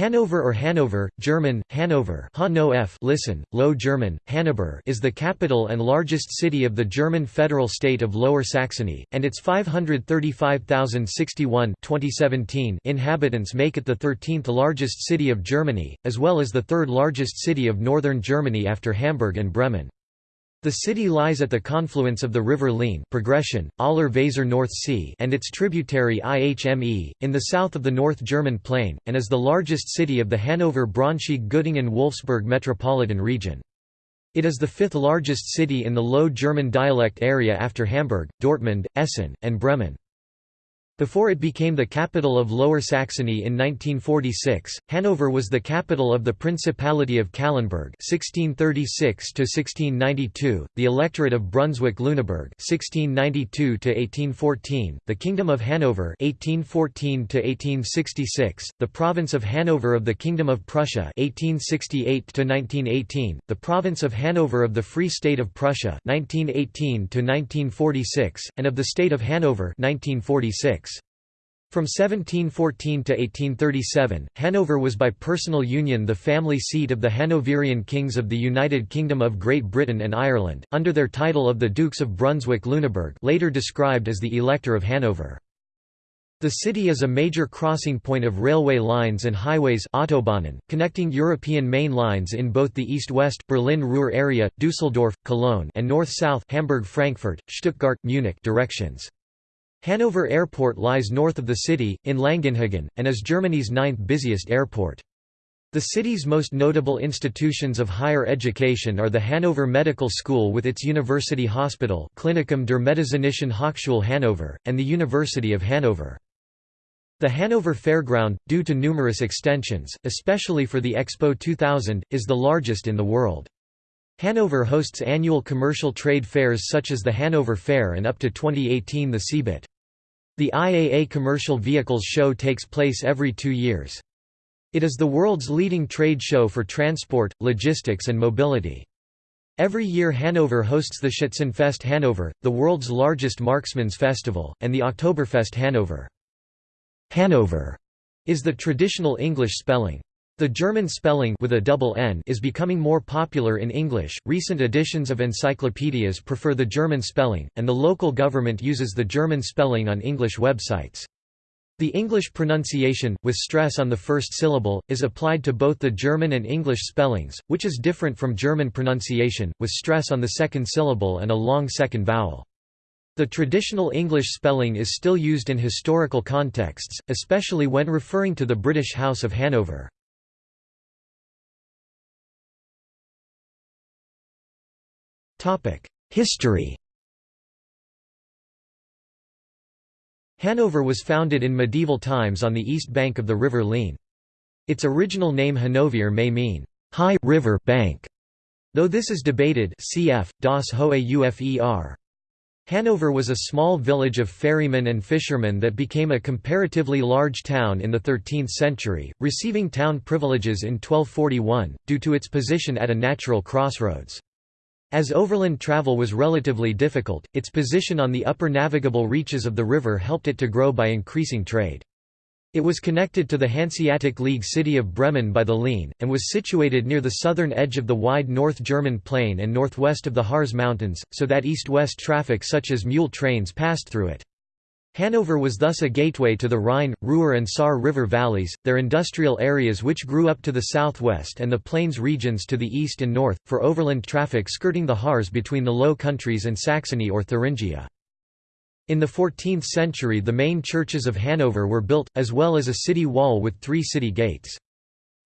Hanover or Hanover, German, Hanover listen, Low German, Hanover is the capital and largest city of the German federal state of Lower Saxony, and its 535,061 inhabitants make it the 13th largest city of Germany, as well as the third largest city of northern Germany after Hamburg and Bremen. The city lies at the confluence of the river Leine progression, Aller Weser North Sea and its tributary IHME, in the south of the North German Plain, and is the largest city of the Hanover-Braunschweig-Göttingen-Wolfsburg metropolitan region. It is the fifth largest city in the Low German dialect area after Hamburg, Dortmund, Essen, and Bremen. Before it became the capital of Lower Saxony in 1946, Hanover was the capital of the Principality of Calenberg (1636–1692), the Electorate of Brunswick-Lüneburg (1692–1814), the Kingdom of Hanover (1814–1866), the Province of Hanover of the Kingdom of Prussia (1868–1918), the Province of Hanover of the Free State of Prussia (1918–1946), and of the State of Hanover (1946). From 1714 to 1837, Hanover was by personal union the family seat of the Hanoverian kings of the United Kingdom of Great Britain and Ireland, under their title of the Dukes of Brunswick-Lüneburg later described as the Elector of Hanover. The city is a major crossing point of railway lines and highways Autobahnen, connecting European main lines in both the east-west Berlin-Ruhr area, Düsseldorf, Cologne and north-south Hamburg-Frankfurt, Stuttgart-Munich directions. Hanover Airport lies north of the city, in Langenhagen, and is Germany's ninth busiest airport. The city's most notable institutions of higher education are the Hanover Medical School with its University Hospital Klinikum der Medizinischen Hochschule Hanover, and the University of Hanover. The Hanover Fairground, due to numerous extensions, especially for the Expo 2000, is the largest in the world. Hanover hosts annual commercial trade fairs such as the Hanover Fair and up to 2018 the CeBIT. The IAA Commercial Vehicles Show takes place every two years. It is the world's leading trade show for transport, logistics and mobility. Every year Hanover hosts the Schützenfest Hanover, the world's largest marksman's festival, and the Oktoberfest Hanover. Hanover is the traditional English spelling. The German spelling with a double N is becoming more popular in English. Recent editions of encyclopedias prefer the German spelling, and the local government uses the German spelling on English websites. The English pronunciation, with stress on the first syllable, is applied to both the German and English spellings, which is different from German pronunciation, with stress on the second syllable and a long second vowel. The traditional English spelling is still used in historical contexts, especially when referring to the British House of Hanover. History Hanover was founded in medieval times on the east bank of the river Leine. Its original name Hanover may mean, high river bank, though this is debated cf. Das Hohe Ufer. Hanover was a small village of ferrymen and fishermen that became a comparatively large town in the 13th century, receiving town privileges in 1241, due to its position at a natural crossroads. As overland travel was relatively difficult, its position on the upper navigable reaches of the river helped it to grow by increasing trade. It was connected to the Hanseatic League city of Bremen by the Leine, and was situated near the southern edge of the wide North German plain and northwest of the Harz Mountains, so that east-west traffic such as mule trains passed through it. Hanover was thus a gateway to the Rhine, Ruhr and Saar river valleys, their industrial areas which grew up to the southwest and the plains regions to the east and north, for overland traffic skirting the Harz between the Low Countries and Saxony or Thuringia. In the 14th century the main churches of Hanover were built, as well as a city wall with three city gates.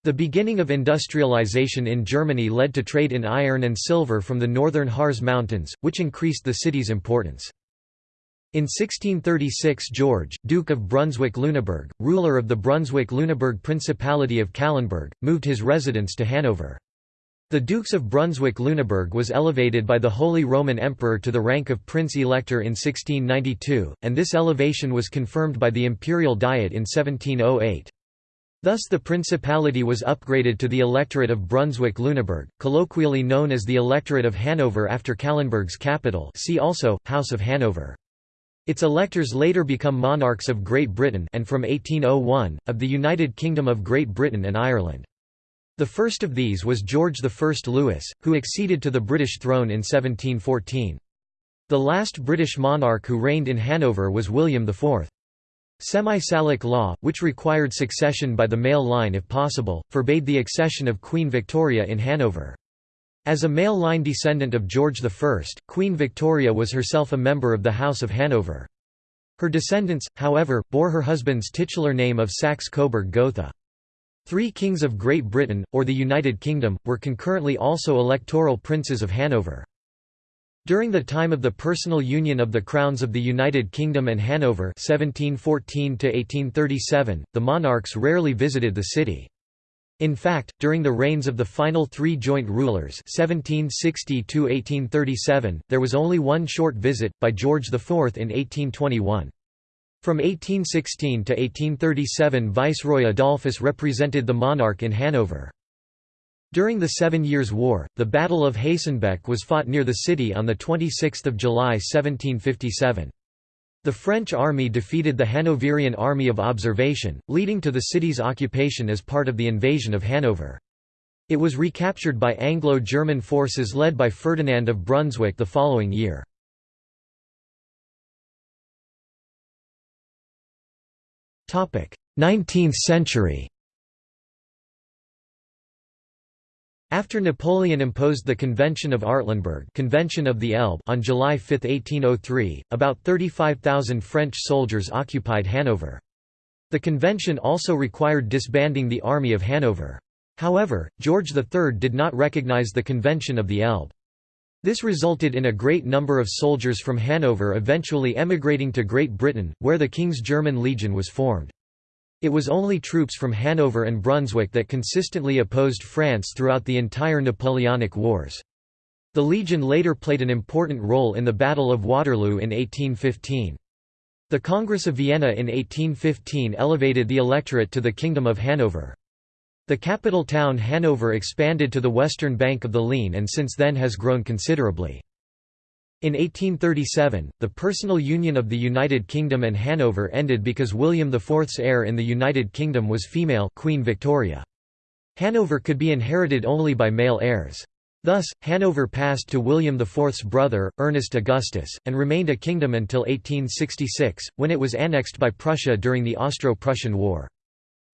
The beginning of industrialization in Germany led to trade in iron and silver from the northern Harz Mountains, which increased the city's importance. In 1636 George, Duke of Brunswick-Lüneburg, ruler of the Brunswick-Lüneburg Principality of Calenberg, moved his residence to Hanover. The Dukes of Brunswick-Lüneburg was elevated by the Holy Roman Emperor to the rank of Prince-Elector in 1692, and this elevation was confirmed by the Imperial Diet in 1708. Thus the principality was upgraded to the Electorate of Brunswick-Lüneburg, colloquially known as the Electorate of Hanover after Calenberg's capital see also, House of Hanover. Its electors later become monarchs of Great Britain and from 1801, of the United Kingdom of Great Britain and Ireland. The first of these was George I Louis, who acceded to the British throne in 1714. The last British monarch who reigned in Hanover was William IV. Semi-Salic law, which required succession by the male line if possible, forbade the accession of Queen Victoria in Hanover. As a male line descendant of George I, Queen Victoria was herself a member of the House of Hanover. Her descendants, however, bore her husband's titular name of Saxe-Coburg-Gotha. Three kings of Great Britain, or the United Kingdom, were concurrently also electoral princes of Hanover. During the time of the personal union of the crowns of the United Kingdom and Hanover 1714 the monarchs rarely visited the city. In fact, during the reigns of the final three joint rulers 1760 there was only one short visit, by George IV in 1821. From 1816 to 1837 Viceroy Adolphus represented the monarch in Hanover. During the Seven Years' War, the Battle of Hastenbeck was fought near the city on 26 July 1757. The French army defeated the Hanoverian Army of Observation, leading to the city's occupation as part of the invasion of Hanover. It was recaptured by Anglo-German forces led by Ferdinand of Brunswick the following year. Topic: 19th century After Napoleon imposed the Convention of Artlenburg Convention of the Elbe on July 5, 1803, about 35,000 French soldiers occupied Hanover. The convention also required disbanding the Army of Hanover. However, George III did not recognize the Convention of the Elbe. This resulted in a great number of soldiers from Hanover eventually emigrating to Great Britain, where the King's German Legion was formed. It was only troops from Hanover and Brunswick that consistently opposed France throughout the entire Napoleonic Wars. The Legion later played an important role in the Battle of Waterloo in 1815. The Congress of Vienna in 1815 elevated the electorate to the Kingdom of Hanover. The capital town Hanover expanded to the western bank of the Leine and since then has grown considerably. In 1837, the personal union of the United Kingdom and Hanover ended because William IV's heir in the United Kingdom was female Queen Victoria. Hanover could be inherited only by male heirs. Thus, Hanover passed to William IV's brother, Ernest Augustus, and remained a kingdom until 1866, when it was annexed by Prussia during the Austro-Prussian War.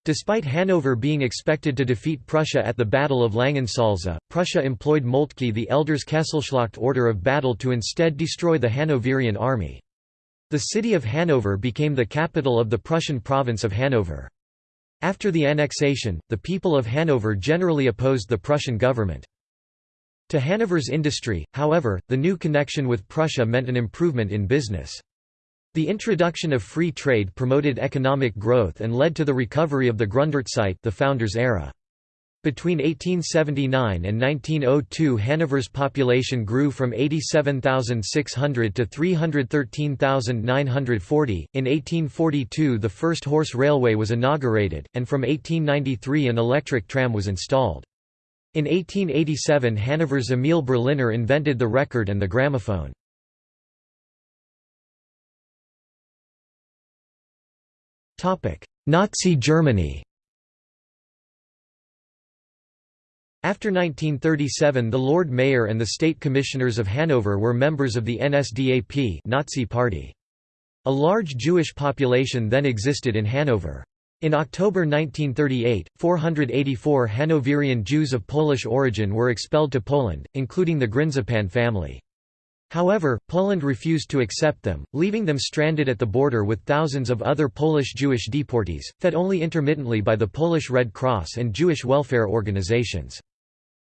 Despite Hanover being expected to defeat Prussia at the Battle of Langensalza, Prussia employed Moltke the Elder's Kesselschlacht order of battle to instead destroy the Hanoverian army. The city of Hanover became the capital of the Prussian province of Hanover. After the annexation, the people of Hanover generally opposed the Prussian government. To Hanover's industry, however, the new connection with Prussia meant an improvement in business. The introduction of free trade promoted economic growth and led to the recovery of the Gründerzeit the founders' era. Between 1879 and 1902 Hanover's population grew from 87,600 to 313,940. In 1842 the first horse railway was inaugurated, and from 1893 an electric tram was installed. In 1887 Hanover's Emil Berliner invented the record and the gramophone. Nazi Germany After 1937 the Lord Mayor and the State Commissioners of Hanover were members of the NSDAP Nazi Party. A large Jewish population then existed in Hanover. In October 1938, 484 Hanoverian Jews of Polish origin were expelled to Poland, including the Grynszpan family. However, Poland refused to accept them, leaving them stranded at the border with thousands of other Polish Jewish deportees, fed only intermittently by the Polish Red Cross and Jewish welfare organizations.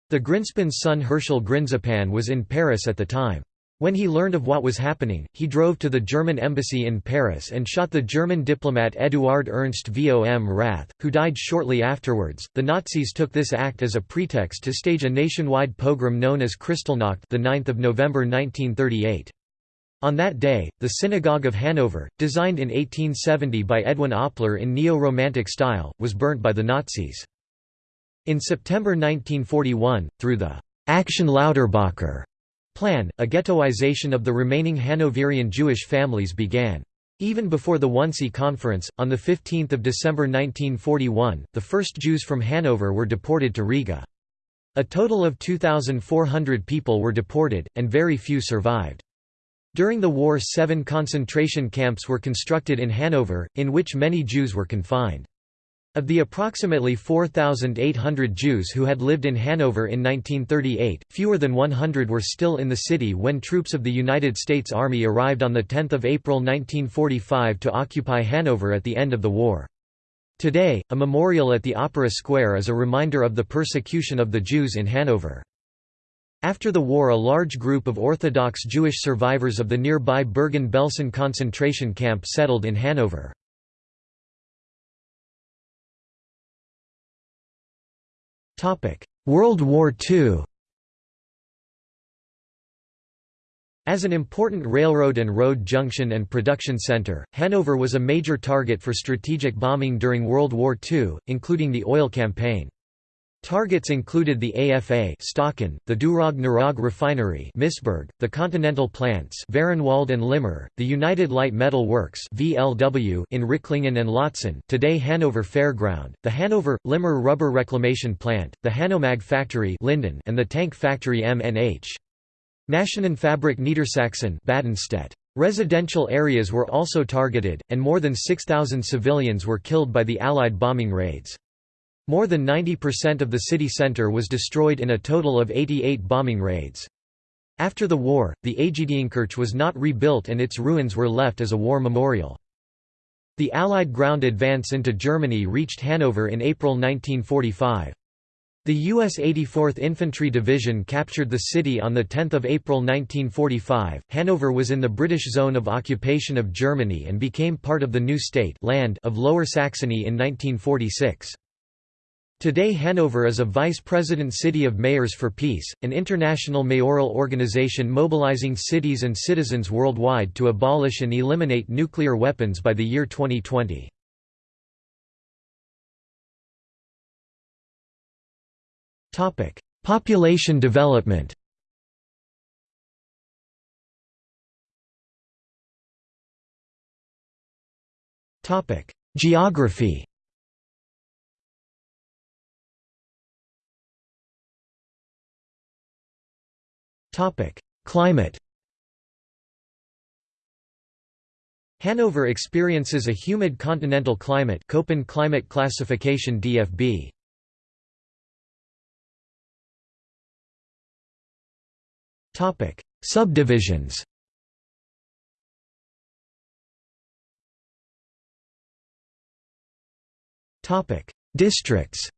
The Grynszpan's son Herschel Grynszpan was in Paris at the time. When he learned of what was happening, he drove to the German embassy in Paris and shot the German diplomat Eduard Ernst vom Rath, who died shortly afterwards. The Nazis took this act as a pretext to stage a nationwide pogrom known as Kristallnacht, the 9th of November 1938. On that day, the Synagogue of Hanover, designed in 1870 by Edwin Oppler in neo-romantic style, was burnt by the Nazis. In September 1941, through the Action Lauterbacher plan, a ghettoization of the remaining Hanoverian Jewish families began. Even before the Wannsee Conference, on 15 December 1941, the first Jews from Hanover were deported to Riga. A total of 2,400 people were deported, and very few survived. During the war seven concentration camps were constructed in Hanover, in which many Jews were confined. Of the approximately 4,800 Jews who had lived in Hanover in 1938, fewer than 100 were still in the city when troops of the United States Army arrived on 10 April 1945 to occupy Hanover at the end of the war. Today, a memorial at the Opera Square is a reminder of the persecution of the Jews in Hanover. After the war a large group of Orthodox Jewish survivors of the nearby Bergen-Belsen concentration camp settled in Hanover. World War II As an important railroad and road junction and production center, Hanover was a major target for strategic bombing during World War II, including the oil campaign. Targets included the AFA Staaken, the Deurag-Nerag refinery Misburg, the Continental plants Vahrenwald and Limmer, the United Light Metal Works VLW in Ricklingen and Laatzen today Hanover Fairground, the Hanover, Limmer Rubber Reclamation Plant, the Hanomag Factory Linden and the Tank Factory MNH. Maschinenfabrik Niedersachsen Badenstedt. Residential areas were also targeted, and more than 6,000 civilians were killed by the Allied bombing raids. More than 90% of the city centre was destroyed in a total of 88 bombing raids. After the war, the Aegidienkirche was not rebuilt and its ruins were left as a war memorial. The Allied ground advance into Germany reached Hanover in April 1945. The U.S. 84th Infantry Division captured the city on 10 April 1945. Hanover was in the British zone of occupation of Germany and became part of the new state land of Lower Saxony in 1946. Today Hanover is a vice president city of Mayors for Peace, an international mayoral organization mobilizing cities and citizens worldwide to abolish and eliminate nuclear weapons by the year 2020. Population development Geography Climate Hanover experiences a humid continental climate Köppen climate classification DFB. Topic: Subdivisions. Topic: Districts.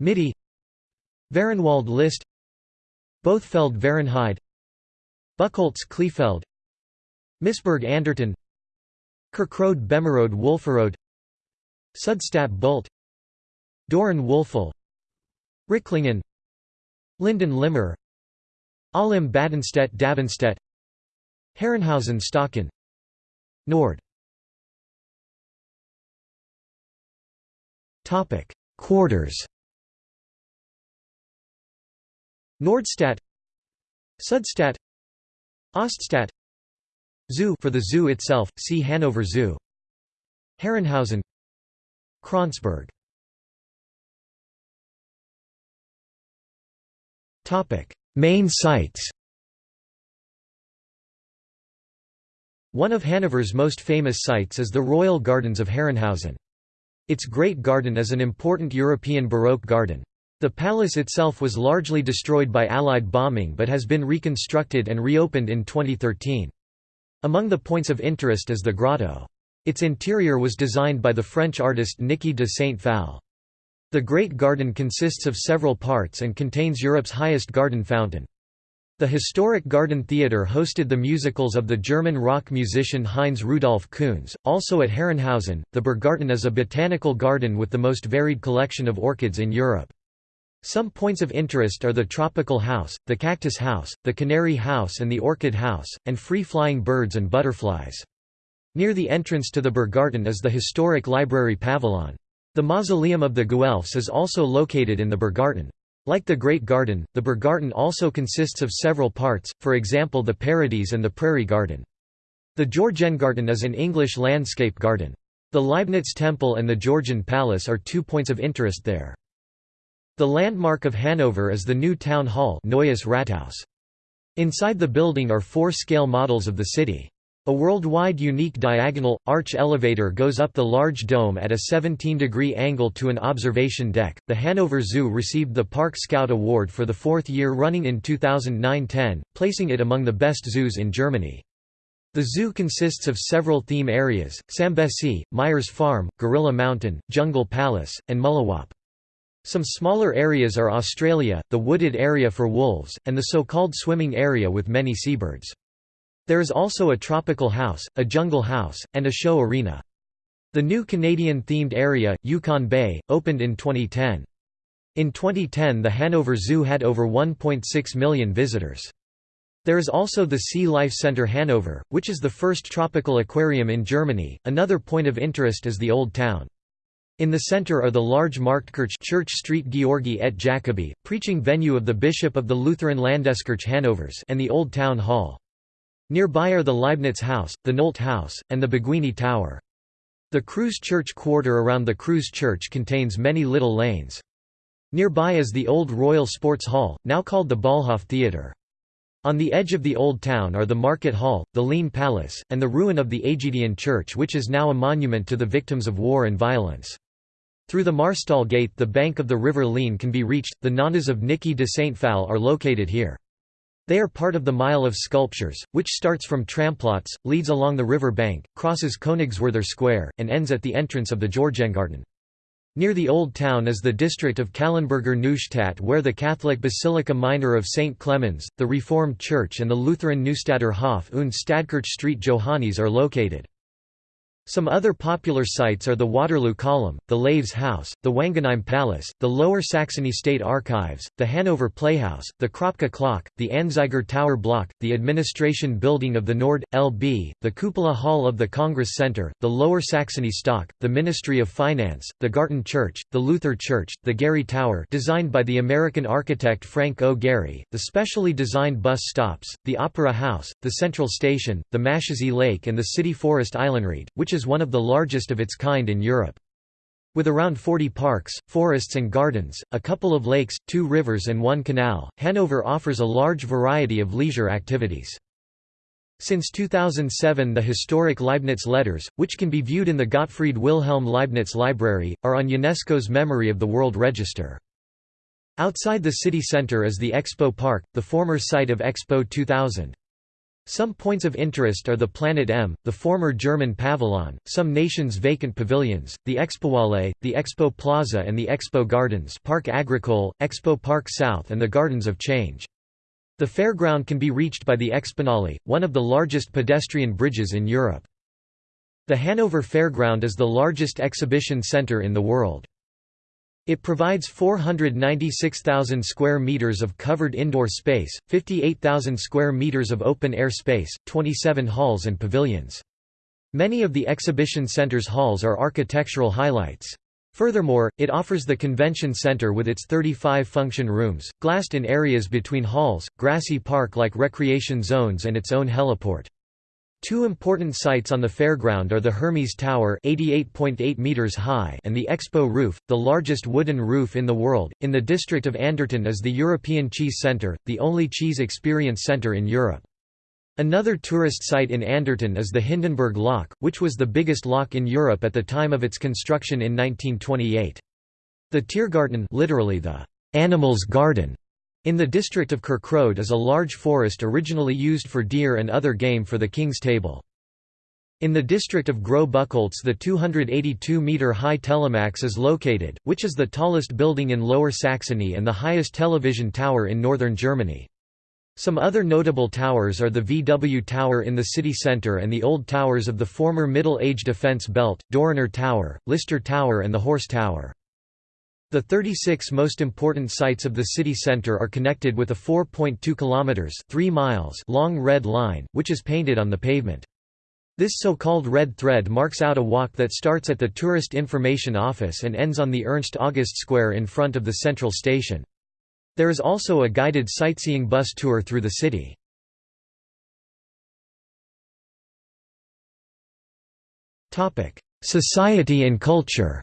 Mitte Vahrenwald List Bothfeld Vahrenheide Buchholz Kleefeld Misburg Anderten Kirchrode Bemerode Wülferode Sudstadt Bult Döhren Wülfel Ricklingen Linden Limmer Ahlem Badenstedt Davenstedt Herrenhausen Stocken Nord. Quarters Nordstadt Sudstadt Oststadt Zoo for the zoo itself, see Hanover Zoo Herrenhausen Kronsberg Main sites One of Hanover's most famous sites is the Royal Gardens of Herrenhausen. Its Great Garden is an important European Baroque garden. The palace itself was largely destroyed by Allied bombing but has been reconstructed and reopened in 2013. Among the points of interest is the grotto. Its interior was designed by the French artist Niki de Saint-Phalle. The Great Garden consists of several parts and contains Europe's highest garden fountain. The historic Garden Theatre hosted the musicals of the German rock musician Heinz Rudolf Kunze. Also at Herrenhausen, the Berggarten is a botanical garden with the most varied collection of orchids in Europe. Some points of interest are the tropical house, the cactus house, the canary house and the orchid house, and free-flying birds and butterflies. Near the entrance to the Berggarten is the historic library pavilion. The mausoleum of the Guelphs is also located in the Berggarten. Like the Great Garden, the Berggarten also consists of several parts, for example the Paradies and the Prairie Garden. The Georgengarten is an English landscape garden. The Leibniz Temple and the Georgian Palace are two points of interest there. The landmark of Hanover is the new town hall Neues Rathaus. Inside the building are four scale models of the city. A worldwide unique diagonal, arch elevator goes up the large dome at a 17-degree angle to an observation deck. The Hanover Zoo received the Park Scout Award for the fourth year running in 2009-10, placing it among the best zoos in Germany. The zoo consists of several theme areas, Sambesi, Myers Farm, Gorilla Mountain, Jungle Palace, and Mullewapp. Some smaller areas are Australia, the wooded area for wolves, and the so-called swimming area with many seabirds. There is also a tropical house, a jungle house, and a show arena. The new Canadian-themed area, Yukon Bay, opened in 2010. In 2010 the Hanover Zoo had over 1.6 million visitors. There is also the Sea Life Center Hanover, which is the first tropical aquarium in Germany. Another point of interest is the Old Town. In the center are the large Marktkirche Church Street Georgi et Jacobi, preaching venue of the Bishop of the Lutheran Landeskirche Hanovers and the Old Town Hall. Nearby are the Leibniz House, the Nolte House, and the Beguine Tower. The Kreuz Church quarter around the Kreuz Church contains many little lanes. Nearby is the old Royal Sports Hall, now called the Ballhof Theatre. On the edge of the Old Town are the Market Hall, the Leine Palace, and the ruin of the Aegidian Church which is now a monument to the victims of war and violence. Through the Marstall Gate the bank of the River Leine can be reached, the Nanas of Niki de Saint Phalle are located here. They are part of the Mile of Sculptures, which starts from Trammplatz, leads along the river bank, crosses Königswerther Square, and ends at the entrance of the Georgengarten. Near the Old Town is the district of Calenberger Neustadt where the Catholic Basilica Minor of St. Clemens, the Reformed Church and the Lutheran Neustadter Hof und Stadtkirche Street Johannes are located. Some other popular sites are the Waterloo Column, the Laves House, the Wangenheim Palace, the Lower Saxony State Archives, the Hanover Playhouse, the Kröpcke Clock, the Anzeiger Tower Block, the Administration Building of the Nord, LB, the Cupola Hall of the Congress Center, the Lower Saxony Stock, the Ministry of Finance, the Garten Church, the Luther Church, the Gehry Tower designed by the American architect Frank O. Gehry, the specially designed bus stops, the Opera House, the Central Station, the Maschsee Lake and the City Forest Eilenriede, which is is one of the largest of its kind in Europe. With around 40 parks, forests and gardens, a couple of lakes, two rivers and one canal, Hanover offers a large variety of leisure activities. Since 2007 the historic Leibniz letters, which can be viewed in the Gottfried Wilhelm Leibniz Library, are on UNESCO's Memory of the World Register. Outside the city centre is the Expo Park, the former site of Expo 2000. Some points of interest are the Planet M, the former German pavilion, some nations' vacant pavilions, the Expohalle, the Expo Plaza and the Expo Gardens Park Agricole, Expo Park South and the Gardens of Change. The fairground can be reached by the Exponale, one of the largest pedestrian bridges in Europe. The Hanover Fairground is the largest exhibition center in the world. It provides 496,000 square meters of covered indoor space, 58,000 square meters of open-air space, 27 halls and pavilions. Many of the exhibition center's halls are architectural highlights. Furthermore, it offers the convention center with its 35 function rooms, glassed in areas between halls, grassy park-like recreation zones and its own heliport. Two important sites on the fairground are the Hermes Tower 88.8 meters high and the Expo Roof, the largest wooden roof in the world. In the district of Anderten is the European Cheese Centre, the only cheese experience centre in Europe. Another tourist site in Anderten is the Hindenburg Lock, which was the biggest lock in Europe at the time of its construction in 1928. The Tiergarten literally the animals garden in the district of Kirchrode is a large forest originally used for deer and other game for the King's Table. In the district of Groß Buchholz the 282-metre-high Telemax is located, which is the tallest building in Lower Saxony and the highest television tower in northern Germany. Some other notable towers are the VW Tower in the city centre and the old towers of the former Middle Age defence belt, Döhrener Tower, Lister Tower and the Horse Tower. The 36 most important sites of the city centre are connected with a 4.2 kilometers 3 miles long red line, which is painted on the pavement. This so-called red thread marks out a walk that starts at the Tourist Information Office and ends on the Ernst August Square in front of the central station. There is also a guided sightseeing bus tour through the city. Society and culture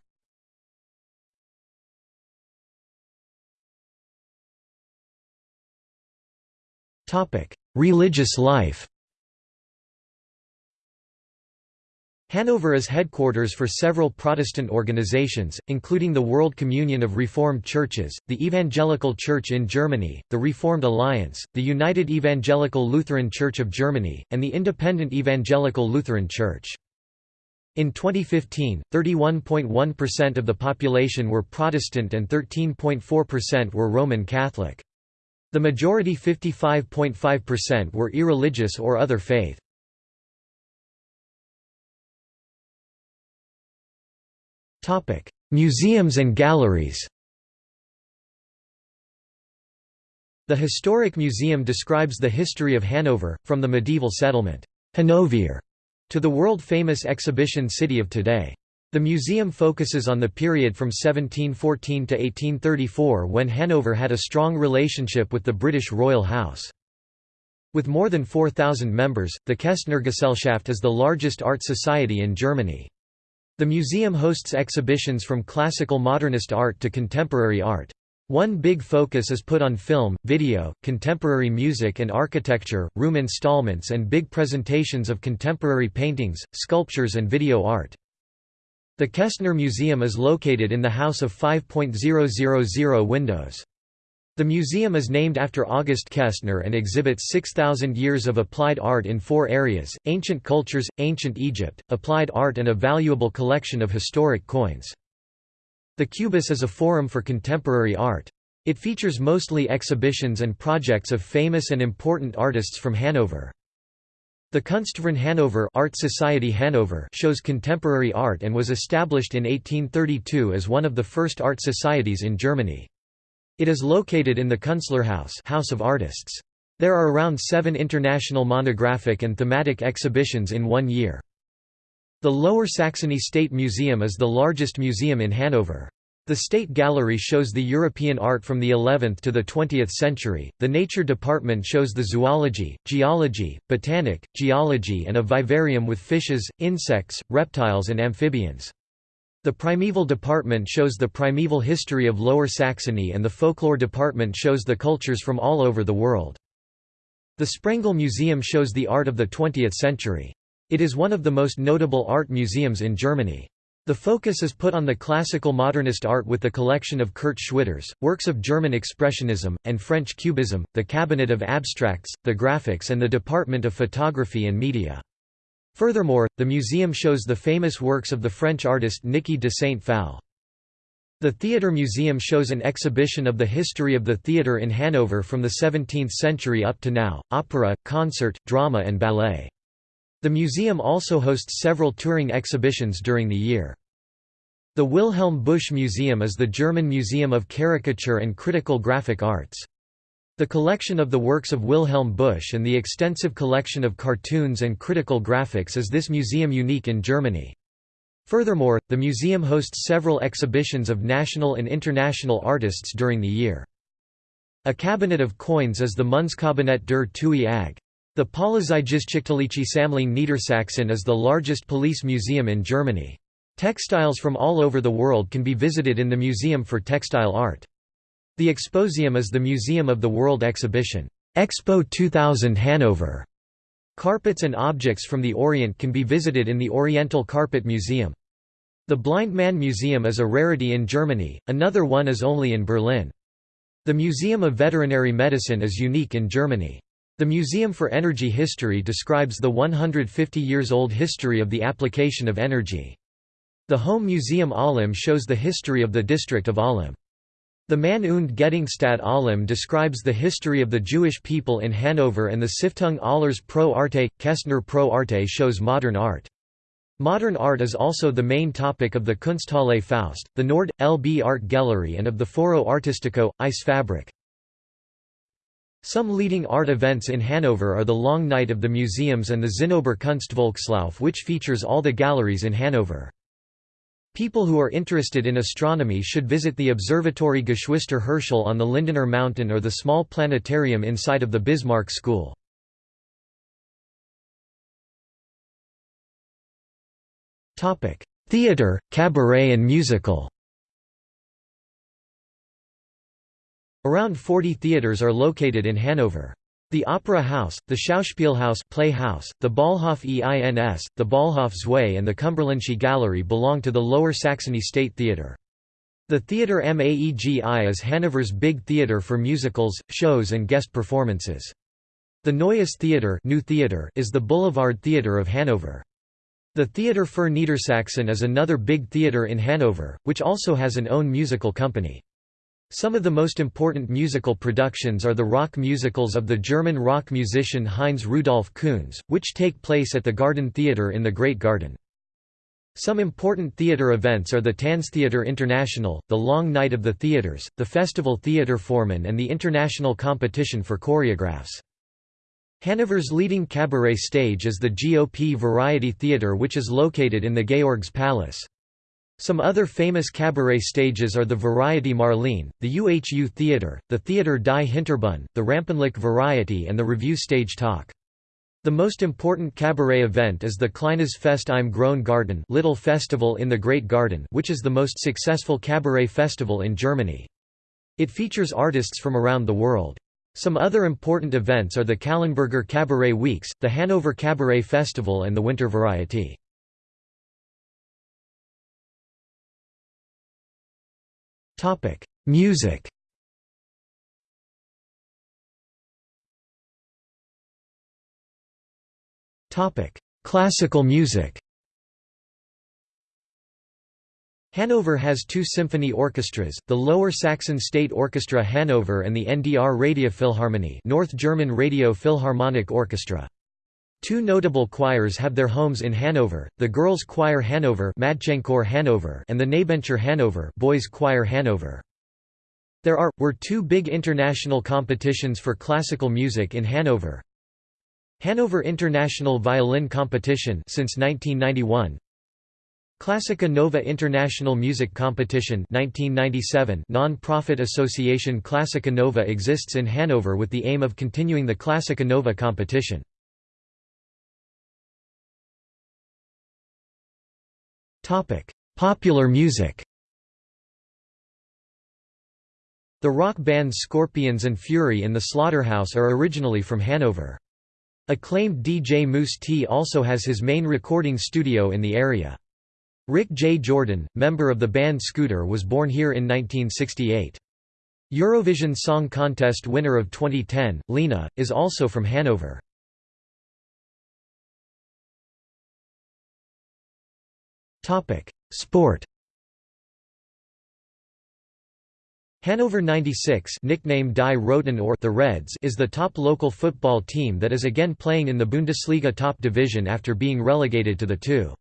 Religious life Hanover is headquarters for several Protestant organizations, including the World Communion of Reformed Churches, the Evangelical Church in Germany, the Reformed Alliance, the United Evangelical Lutheran Church of Germany, and the Independent Evangelical Lutheran Church. In 2015, 31.1% of the population were Protestant and 13.4% were Roman Catholic. The majority 55.5% were irreligious or other faith. Museums and galleries The Historic Museum describes the history of Hanover, from the medieval settlement Hanovere to the world-famous exhibition city of today. The museum focuses on the period from 1714 to 1834 when Hanover had a strong relationship with the British royal house. With more than 4,000 members, the Kestnergesellschaft is the largest art society in Germany. The museum hosts exhibitions from classical modernist art to contemporary art. One big focus is put on film, video, contemporary music and architecture, room installments and big presentations of contemporary paintings, sculptures and video art. The Kestner Museum is located in the House of 5.000 windows. The museum is named after August Kestner and exhibits 6,000 years of applied art in four areas, ancient cultures, ancient Egypt, applied art and a valuable collection of historic coins. The Cubus is a forum for contemporary art. It features mostly exhibitions and projects of famous and important artists from Hanover. The Kunstverein Hanover Art Society Hanover shows contemporary art and was established in 1832 as one of the first art societies in Germany. It is located in the Künstlerhaus House of Artists. There are around seven international monographic and thematic exhibitions in one year. The Lower Saxony State Museum is the largest museum in Hanover. The State Gallery shows the European art from the 11th to the 20th century, the Nature Department shows the zoology, geology, botanic, geology and a vivarium with fishes, insects, reptiles and amphibians. The Primeval Department shows the primeval history of Lower Saxony and the Folklore Department shows the cultures from all over the world. The Sprengel Museum shows the art of the 20th century. It is one of the most notable art museums in Germany. The focus is put on the classical modernist art with the collection of Kurt Schwitters, works of German Expressionism, and French Cubism, the Cabinet of Abstracts, the Graphics and the Department of Photography and Media. Furthermore, the museum shows the famous works of the French artist Niki de Saint-Phalle. The Theatre Museum shows an exhibition of the history of the theatre in Hanover from the 17th century up to now, opera, concert, drama and ballet. The museum also hosts several touring exhibitions during the year. The Wilhelm Busch Museum is the German museum of caricature and critical graphic arts. The collection of the works of Wilhelm Busch and the extensive collection of cartoons and critical graphics is this museum unique in Germany. Furthermore, the museum hosts several exhibitions of national and international artists during the year. A cabinet of coins is the Münzkabinett der TUI AG. The Polizeigeschichtliche Sammlung Niedersachsen is the largest police museum in Germany. Textiles from all over the world can be visited in the Museum for Textile Art. The Exposium is the museum of the World Exhibition, Expo 2000 Hanover. Carpets and objects from the Orient can be visited in the Oriental Carpet Museum. The Blind Man Museum is a rarity in Germany, another one is only in Berlin. The Museum of Veterinary Medicine is unique in Germany. The Museum for Energy History describes the 150 years old history of the application of energy. The Home Museum Ahlem shows the history of the district of Ahlem. The Mann und Gedenkstadt Ahlem describes the history of the Jewish people in Hanover and the Stiftung Ahlers Pro Arte, Kestner Pro Arte shows modern art. Modern art is also the main topic of the Kunsthalle Faust, the Nord. LB Art Gallery and of the Foro Artistico, Ice Fabric. Some leading art events in Hanover are the Long Night of the Museums and the Zinnober Kunstvolkslauf which features all the galleries in Hanover. People who are interested in astronomy should visit the Observatory Geschwister Herschel on the Lindener Mountain or the small planetarium inside of the Bismarck School. Theatre, cabaret and musical Around 40 theatres are located in Hanover. The Opera House, the Schauspielhaus Playhouse, the Ballhof EINS, the Ballhof Zwei and the Cumberlandsche Gallery belong to the Lower Saxony State Theatre. The Theatre Maegi is Hanover's big theatre for musicals, shows and guest performances. The Neues Theater, New Theater is the Boulevard Theatre of Hanover. The Theater für Niedersachsen is another big theatre in Hanover, which also has an own musical company. Some of the most important musical productions are the rock musicals of the German rock musician Heinz Rudolf Kunze, which take place at the Garden Theatre in the Great Garden. Some important theatre events are the Tanztheater International, the Long Night of the Theatres, the Festival Theaterformen and the International Competition for Choreographs. Hanover's leading cabaret stage is the GOP Variety Theatre which is located in the Georgs Palace. Some other famous cabaret stages are the Variety Marlene, the UHU Theatre, the Theatre Die Hinterbühne, the Rampenlicht Variety and the Revue Stage Talk. The most important cabaret event is the Kleines Fest im Großen Garten Little Festival in the Great Garden which is the most successful cabaret festival in Germany. It features artists from around the world. Some other important events are the Calenberger Cabaret Weeks, the Hanover Cabaret Festival and the Winter Variety. Topic: Music. Topic: Classical music. Hanover has two symphony orchestras, the Lower Saxon State Orchestra Hanover and the NDR Radiophilharmonie North German Radio Philharmonic Orchestra. Two notable choirs have their homes in Hanover, the Girls' Choir Hanover, Hanover and the Knabenchor Hanover Boys' Choir Hanover. There are, were two big international competitions for classical music in Hanover. Hanover International Violin Competition since 1991, Classica Nova International Music Competition 1997 non-profit association Classica Nova exists in Hanover with the aim of continuing the Classica Nova competition. Popular music. The rock bands Scorpions and Fury in the Slaughterhouse are originally from Hanover. Acclaimed DJ Mousse T also has his main recording studio in the area. Rick J. Jordan, member of the band Scooter was born here in 1968. Eurovision Song Contest winner of 2010, Lena, is also from Hanover. Topic: Sport. Hannover 96 nicknamed Die Roten or the Reds is the top local football team that is again playing in the Bundesliga top division after being relegated to the 2.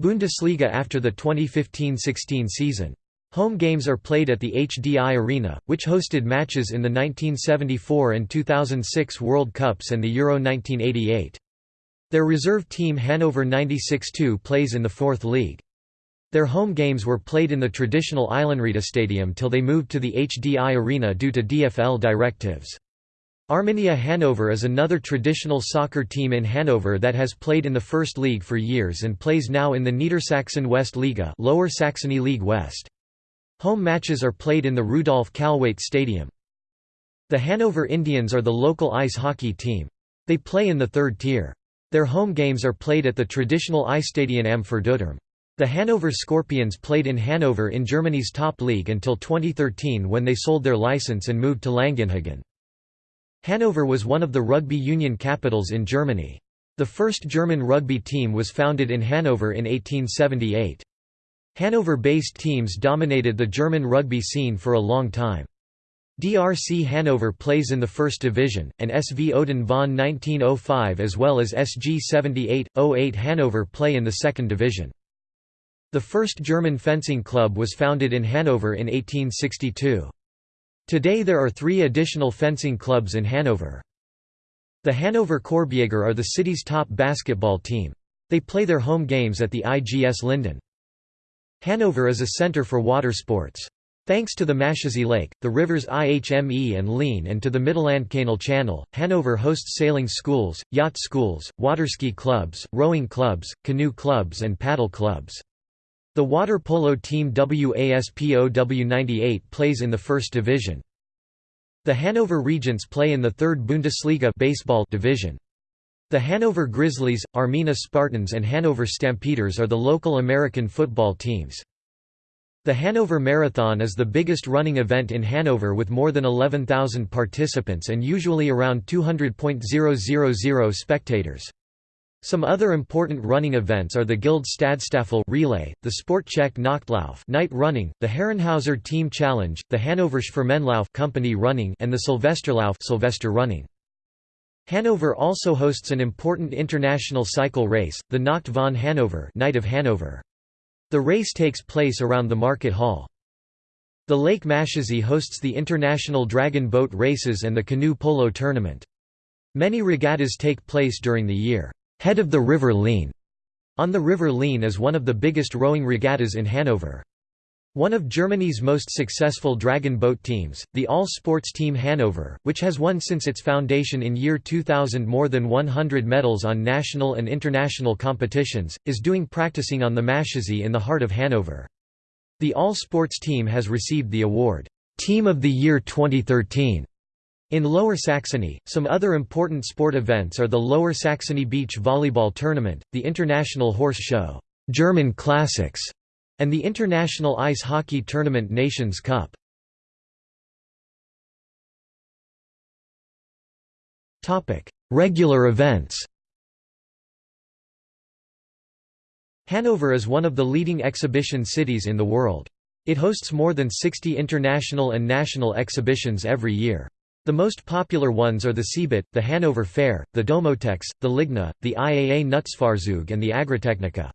Bundesliga after the 2015–16 season. Home games are played at the HDI Arena, which hosted matches in the 1974 and 2006 World Cups and the Euro 1988. Their reserve team Hanover 96-2 plays in the fourth league. Their home games were played in the traditional Eilenriede Stadium till they moved to the HDI Arena due to DFL directives. Arminia Hanover is another traditional soccer team in Hanover that has played in the First League for years and plays now in the Niedersachsen West Liga Lower Saxony League West. Home matches are played in the Rudolf Kalweit Stadium. The Hanover Indians are the local ice hockey team. They play in the third tier. Their home games are played at the traditional Eisstadion am Pferdeturm. The Hanover Scorpions played in Hanover in Germany's top league until 2013 when they sold their license and moved to Langenhagen. Hanover was one of the rugby union capitals in Germany. The first German rugby team was founded in Hanover in 1878. Hanover-based teams dominated the German rugby scene for a long time. DRC Hanover plays in the First Division, and SV Odin von 1905 as well as SG 78-08 Hanover play in the Second Division. The first German fencing club was founded in Hanover in 1862. Today there are three additional fencing clubs in Hanover. The Hanover Korbjäger are the city's top basketball team. They play their home games at the IGS Linden. Hanover is a center for water sports. Thanks to the Maschsee Lake, the rivers Ihme and Leine and to the Mittellandkanal Channel, Hanover hosts sailing schools, yacht schools, waterski clubs, rowing clubs, canoe clubs and paddle clubs. The water polo team WASPO W98 plays in the first division. The Hanover Regents play in the third Bundesliga baseball division. The Hanover Grizzlies, Arminia Spartans and Hanover Stampeders are the local American football teams. The Hanover Marathon is the biggest running event in Hanover with more than 11,000 participants and usually around 200.000 spectators. Some other important running events are the Guild Stadstaffel relay, the Sportcheck Nachtlauf night running, the Herrenhauser Team Challenge, the Hanover Schwimmenlauf company running and the Silvesterlauf Sylvester running. Hanover also hosts an important international cycle race, the Nacht von Hanover Night of Hanover. The race takes place around the Market Hall. The Lake Maschsee hosts the International Dragon Boat Races and the Canoe Polo Tournament. Many regattas take place during the year. Head of the River Leine on the River Leine is one of the biggest rowing regattas in Hanover. One of Germany's most successful dragon boat teams, the all-sports team Hanover, which has won since its foundation in year 2000 more than 100 medals on national and international competitions, is doing practicing on the Maschsee in the heart of Hanover. The all-sports team has received the award, Team of the Year 2013. In Lower Saxony, some other important sport events are the Lower Saxony Beach Volleyball Tournament, the International Horse Show, German Classics, and the International Ice Hockey Tournament Nations Cup. Regular events Hanover is one of the leading exhibition cities in the world. It hosts more than 60 international and national exhibitions every year. The most popular ones are the CeBIT, the Hanover Fair, the Domotex, the Ligna, the IAA Nutzfahrzeuge and the Agritechnica.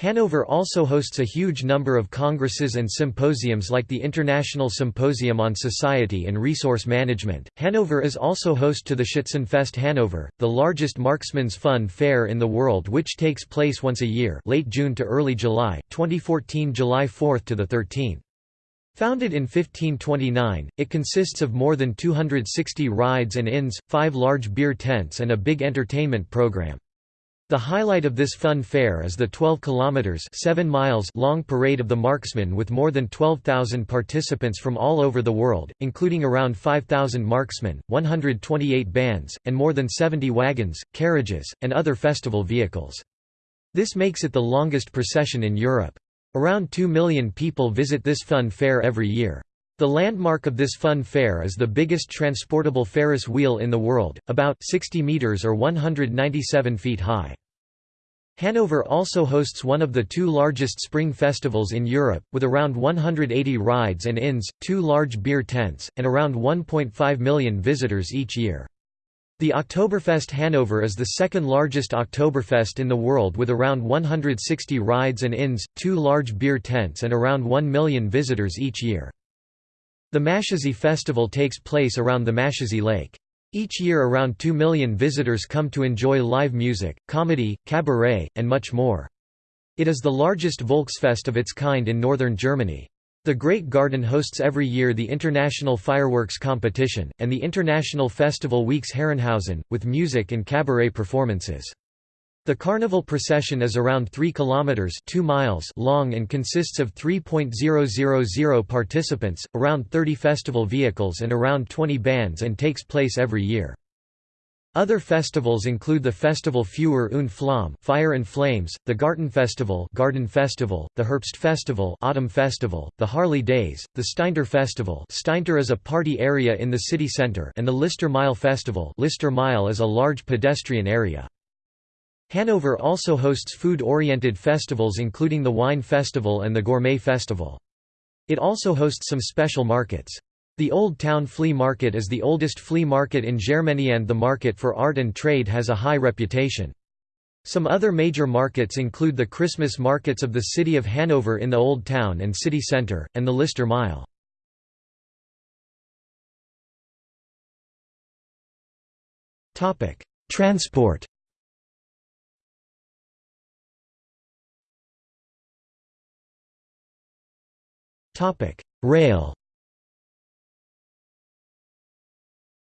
Hanover also hosts a huge number of congresses and symposiums like the International Symposium on Society and Resource Management. Hanover is also host to the Schützenfest Hanover, the largest marksman's fun fair in the world which takes place once a year, late June to early July, 2014 July 4 to the 13th. Founded in 1529, it consists of more than 260 rides and inns, five large beer tents and a big entertainment program. The highlight of this fun fair is the 12 kilometers 7 miles long Parade of the Marksmen with more than 12,000 participants from all over the world, including around 5,000 marksmen, 128 bands, and more than 70 wagons, carriages, and other festival vehicles. This makes it the longest procession in Europe. Around 2 million people visit this fun fair every year. The landmark of this fun fair is the biggest transportable Ferris wheel in the world, about 60 meters or 197 feet high. Hanover also hosts one of the two largest spring festivals in Europe, with around 180 rides and inns, two large beer tents, and around 1.5 million visitors each year. The Oktoberfest Hanover is the second largest Oktoberfest in the world with around 160 rides and inns, two large beer tents and around 1 million visitors each year. The Maschsee festival takes place around the Maschsee Lake. Each year around 2 million visitors come to enjoy live music, comedy, cabaret, and much more. It is the largest Volksfest of its kind in northern Germany. The Great Garden hosts every year the International Fireworks Competition, and the International Festival Weeks Herrenhausen, with music and cabaret performances. The carnival procession is around 3 kilometers 2 miles long and consists of 3.000 participants, around 30 festival vehicles and around 20 bands and takes place every year. Other festivals include the Festival Feuer und Flamme Fire and Flames, the Garten Festival Garden Festival, the Herbst Festival Autumn Festival, the Harley Days, the Steintor Festival Steintor is a party area in the city center and the Lister Meile Festival Lister Meile is a large pedestrian area. Hanover also hosts food-oriented festivals including the Wine Festival and the Gourmet Festival. It also hosts some special markets. The Old Town Flea Market is the oldest flea market in Germany and the market for art and trade has a high reputation. Some other major markets include the Christmas markets of the city of Hanover in the Old Town and City Centre, and the Lister Meile. Transport Rail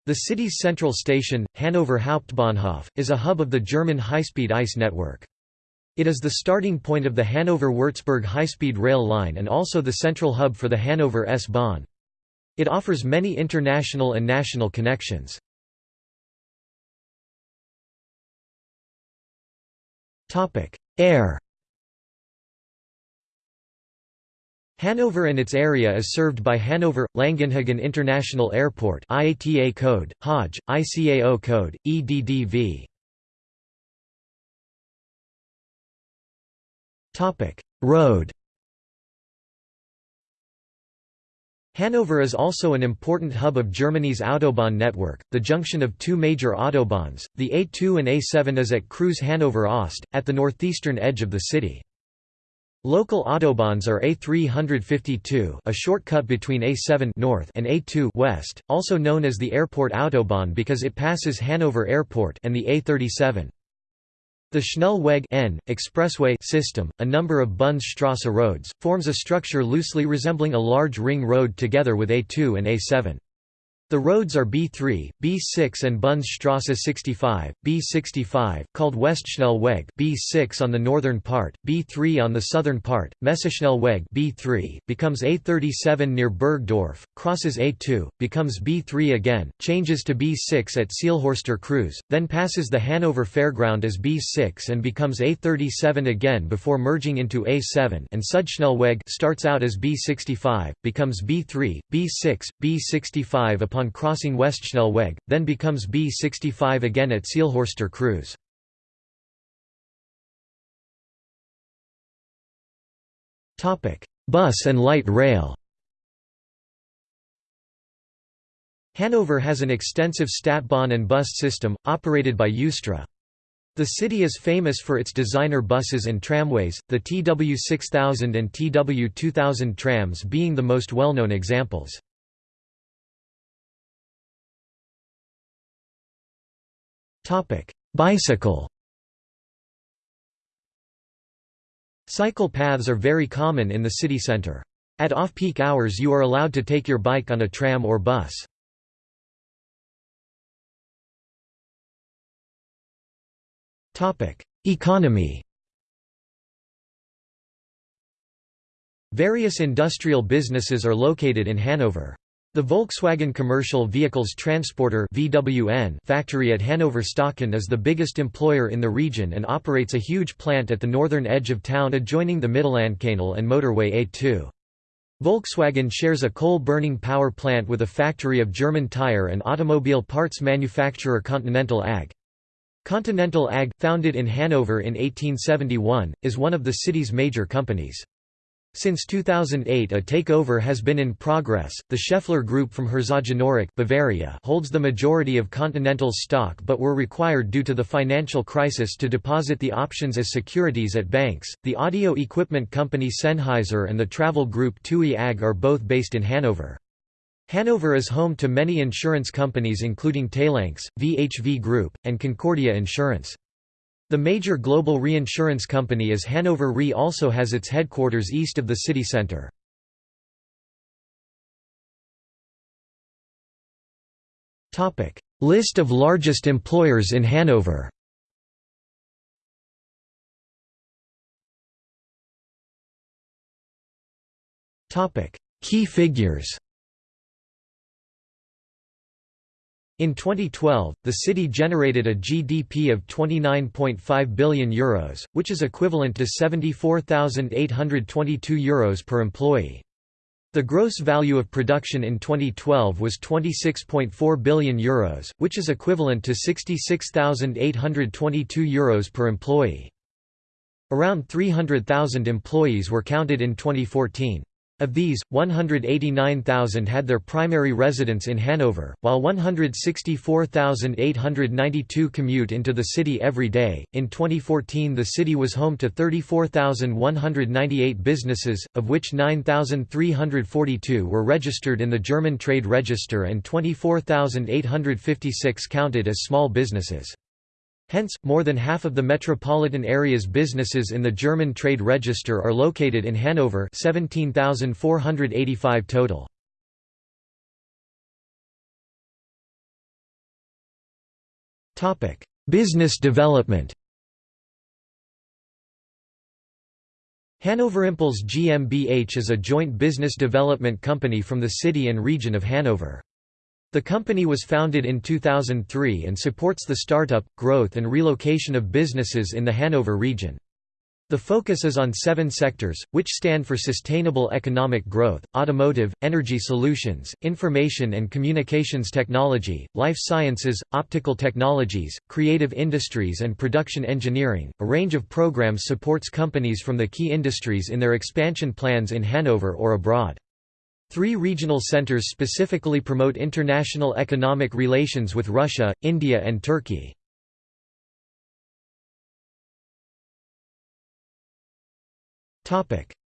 The city's central station, Hanover Hauptbahnhof, is a hub of the German high-speed ICE network. It is the starting point of the Hanover-Würzburg high-speed rail line and also the central hub for the Hanover S-Bahn. It offers many international and national connections. Air Hanover and its area is served by Hanover Langenhagen International Airport IATA code HAJ ICAO code EDDV Topic Road Hanover is also an important hub of Germany's Autobahn network, the junction of two major autobahns. The A2 and A7 is at Kreuz Hanover Ost, at the northeastern edge of the city. Local autobahns are A352 a shortcut between A7 north and A2 west, also known as the Airport Autobahn because it passes Hanover Airport and the A37. The Schnellweg N, expressway system, a number of Bundesstrasse roads, forms a structure loosely resembling a large ring road together with A2 and A7. The roads are B3, B6 and Bundesstrasse 65, B65, called Westschnellweg B6 on the northern part, B3 on the southern part, Messeschnellweg B3, becomes A37 near Burgdorf, crosses A2, becomes B3 again, changes to B6 at Seelhorster Kreuz, then passes the Hanover Fairground as B6 and becomes A37 again before merging into A7 and Sudschnellweg starts out as B65, becomes B3, B6, B65 upon upon crossing Westschnellweg, then becomes B65 again at Seelhorster Kreuz. Bus and light rail Hanover has an extensive Stadtbahn and bus system, operated by Üstra. The city is famous for its designer buses and tramways, the TW6000 and TW2000 trams being the most well-known examples. Bicycle Cycle paths are very common in the city center. At off-peak hours you are allowed to take your bike on a tram or bus. Economy Various industrial businesses are located in Hanover. The Volkswagen Commercial Vehicles Transporter (VWN) factory at Hanover Stöcken is the biggest employer in the region and operates a huge plant at the northern edge of town adjoining the Mittellandkanal and motorway A2. Volkswagen shares a coal-burning power plant with a factory of German tire and automobile parts manufacturer Continental AG. Continental AG, founded in Hanover in 1871, is one of the city's major companies. Since 2008 a takeover has been in progress. The Schaeffler Group from Herzogenaurach Bavaria holds the majority of Continental's stock but were required due to the financial crisis to deposit the options as securities at banks. The audio equipment company Sennheiser and the travel group TUI AG are both based in Hanover. Hanover is home to many insurance companies including Talanx, VHV Group, and Concordia Insurance. The major global reinsurance company is Hanover Re also has its headquarters east of the city centre. List of largest employers in Hanover. Key figures In 2012, the city generated a GDP of €29.5 billion, Euros, which is equivalent to €74,822 Euros per employee. The gross value of production in 2012 was €26.4 billion, Euros, which is equivalent to €66,822 Euros per employee. Around 300,000 employees were counted in 2014. Of these, 189,000 had their primary residence in Hanover, while 164,892 commute into the city every day. In 2014, the city was home to 34,198 businesses, of which 9,342 were registered in the German Trade Register and 24,856 counted as small businesses. Hence, more than half of the metropolitan area's businesses in the German trade register are located in Hanover 17,485 total. Business development Hanover Impulse GmbH is a joint business development company from the city and region of Hanover. The company was founded in 2003 and supports the startup, growth and relocation of businesses in the Hanover region. The focus is on seven sectors, which stand for sustainable economic growth, automotive, energy solutions, information and communications technology, life sciences, optical technologies, creative industries and production engineering. A range of programs supports companies from the key industries in their expansion plans in Hanover or abroad. Three regional centers specifically promote international economic relations with Russia, India and Turkey.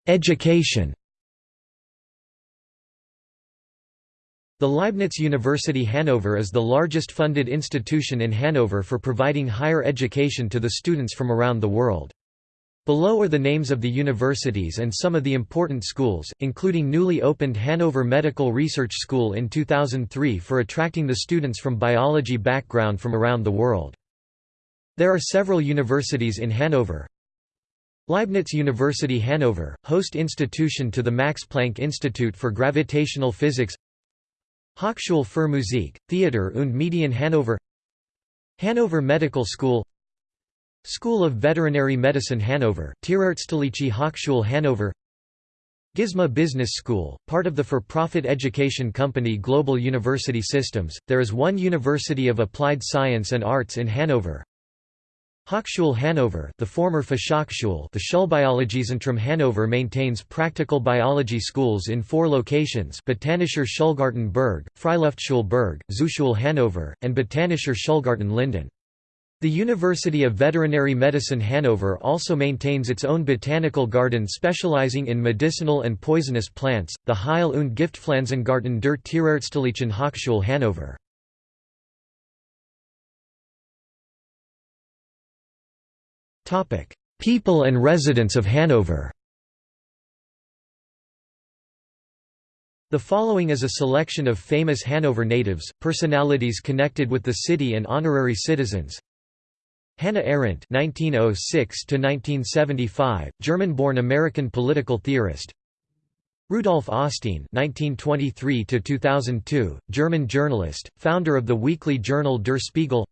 Education The Leibniz University Hanover is the largest funded institution in Hanover for providing higher education to the students from around the world. Below are the names of the universities and some of the important schools, including newly opened Hanover Medical Research School in 2003 for attracting the students from biology background from around the world. There are several universities in Hanover. Leibniz University Hanover, host institution to the Max Planck Institute for Gravitational Physics Hochschule für Musik, Theater und Medien Hanover Hanover Medical School School of Veterinary Medicine Hanover, Tierärztliche Hochschule Hanover GISMA Business School, part of the for-profit education company Global University Systems, there is one University of Applied Science and Arts in Hanover. Hochschule Hanover the former Fachhochschule the Schulbiologiezentrum Hanover maintains practical biology schools in four locations Botanischer Schulgarten Berg, Freiluftschule Berg, Zooschule Hanover, and Botanischer Schulgarten Linden. The University of Veterinary Medicine Hanover also maintains its own botanical garden specializing in medicinal and poisonous plants, the Heil- und Giftpflanzengarten der Tierärztlichen Hochschule Hanover. People and residents of Hanover The following is a selection of famous Hanover natives, personalities connected with the city and honorary citizens. Hannah Arendt (1906–1975), German-born American political theorist. Rudolf Augstein (1923–2002), German journalist, founder of the weekly journal Der Spiegel.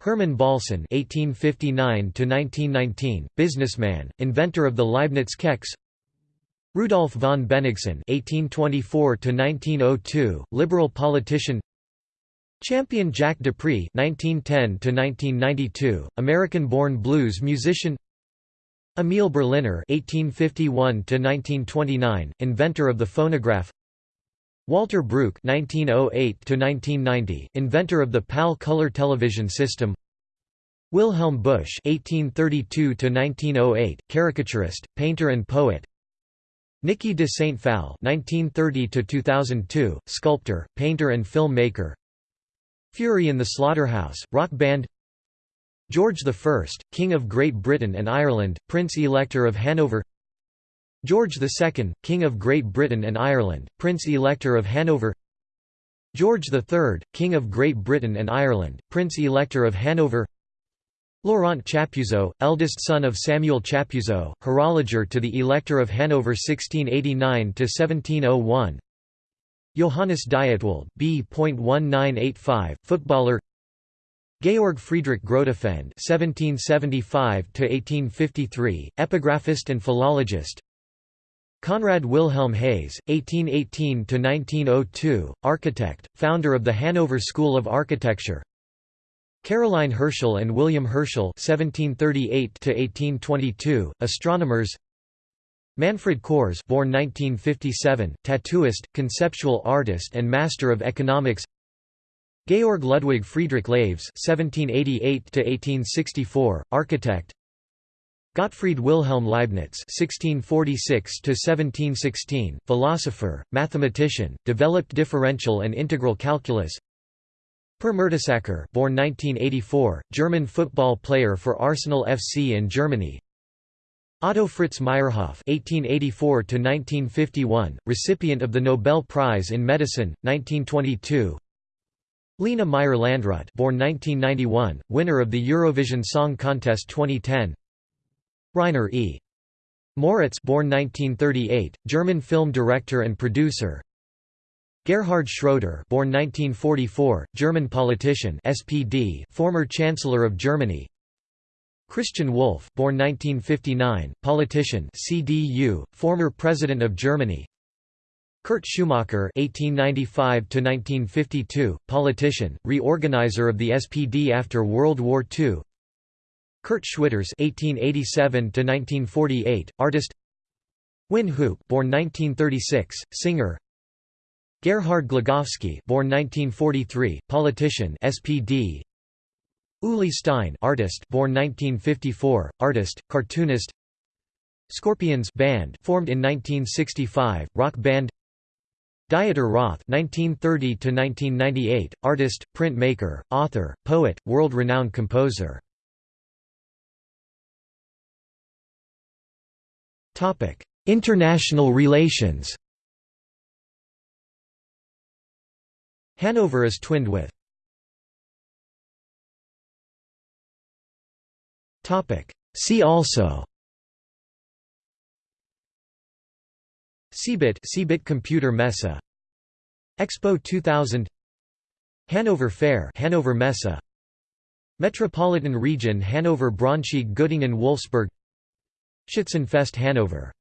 Hermann Bahlsen (1859–1919), businessman, inventor of the Leibniz Keks. Rudolf von Bennigsen (1824–1902), liberal politician. Champion Jack Dupree (1910–1992), American-born blues musician. Emil Berliner (1851–1929), inventor of the phonograph. Walter Bruch (1908–1990), inventor of the PAL color television system. Wilhelm Busch (1832–1908), caricaturist, painter, and poet. Niki de Saint Phalle (1930–2002), sculptor, painter, and film maker. Fury in the Slaughterhouse, rock band George I, King of Great Britain and Ireland, Prince-Elector of Hanover George II, King of Great Britain and Ireland, Prince-Elector of Hanover George III, King of Great Britain and Ireland, Prince-Elector of Hanover Laurent Chappuzeau, eldest son of Samuel Chappuzeau, horologer to the Elector of Hanover 1689–1701 Johannes Dietwald, B.1985, footballer Georg Friedrich Grotefend (1775–1853), epigraphist and philologist. Conrad Wilhelm Hase, 1818–1902, architect, founder of the Hanover School of Architecture. Caroline Herschel and William Herschel (1738–1822), astronomers. Manfred Kohrs born 1957, tattooist, conceptual artist and master of economics Georg Ludwig Friedrich Laves (1788–1864), architect. Gottfried Wilhelm Leibniz (1646–1716), philosopher, mathematician, developed differential and integral calculus. Per Mertesacker born 1984, German football player for Arsenal FC in Germany Otto Fritz Meyerhof (1884–1951), recipient of the Nobel Prize in Medicine, 1922. Lena Meyer-Landrut, born 1991, winner of the Eurovision Song Contest 2010. Rainer E. Moritz, born 1938, German film director and producer. Gerhard Schroeder, born 1944, German politician, SPD, former Chancellor of Germany. Christian Wulff, born 1959, politician, CDU, former president of Germany. Kurt Schumacher (1895–1952), politician, reorganizer of the SPD after World War II. Kurt Schwitters (1887–1948), artist. Win Hoop, born 1936, singer. Gerhard Glogowski, born 1943, politician, SPD. Uli Stein, artist, born 1954, artist, cartoonist. Scorpions band, formed in 1965, rock band. Dieter Roth (1930–1998), artist, printmaker, author, poet, world-renowned composer. Topic: International relations. Hanover is twinned with See also. CeBIT CeBIT Computer Messe Expo 2000 Hanover Fair Hanover Messe Metropolitan Region Hanover Braunschweig Göttingen Wolfsburg. Schützenfest Hanover